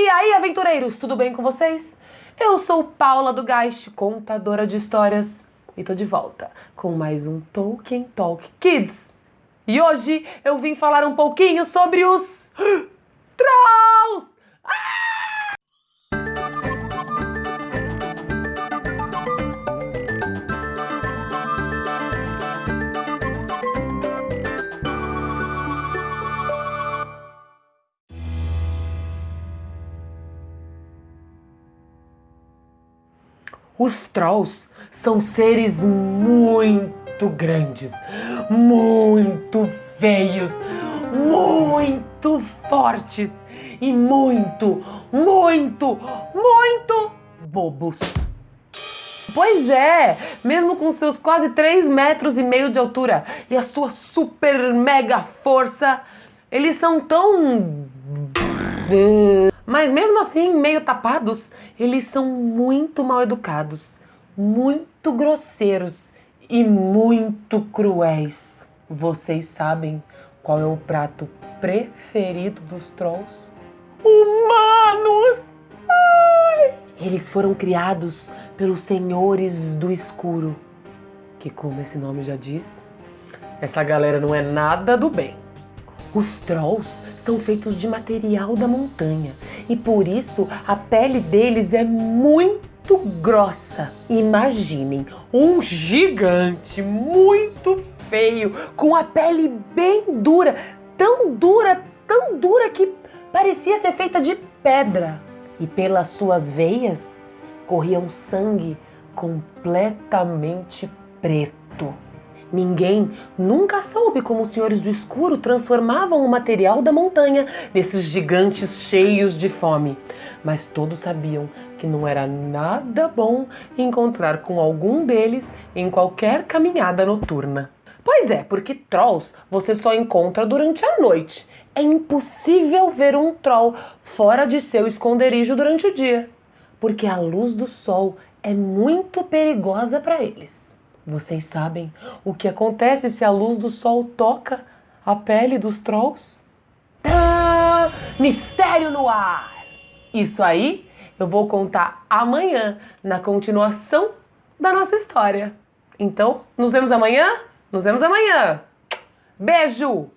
E aí, aventureiros, tudo bem com vocês? Eu sou Paula do Geist, contadora de histórias, e tô de volta com mais um Tolkien Talk Kids. E hoje eu vim falar um pouquinho sobre os Trolls! Os Trolls são seres muito grandes, muito feios, muito fortes e muito, muito, muito bobos. Pois é, mesmo com seus quase 3 metros e meio de altura e a sua super mega força, eles são tão mas mesmo assim, meio tapados, eles são muito mal educados, muito grosseiros e muito cruéis. Vocês sabem qual é o prato preferido dos trolls? Humanos! Ai! Eles foram criados pelos senhores do escuro, que como esse nome já diz, essa galera não é nada do bem. Os trolls são feitos de material da montanha e por isso a pele deles é muito grossa. Imaginem um gigante muito feio com a pele bem dura, tão dura, tão dura que parecia ser feita de pedra. E pelas suas veias corria um sangue completamente preto. Ninguém nunca soube como os senhores do escuro transformavam o material da montanha nesses gigantes cheios de fome. Mas todos sabiam que não era nada bom encontrar com algum deles em qualquer caminhada noturna. Pois é, porque trolls você só encontra durante a noite. É impossível ver um troll fora de seu esconderijo durante o dia, porque a luz do sol é muito perigosa para eles. Vocês sabem o que acontece se a luz do sol toca a pele dos trolls? Tã! Mistério no ar! Isso aí eu vou contar amanhã na continuação da nossa história. Então, nos vemos amanhã? Nos vemos amanhã! Beijo!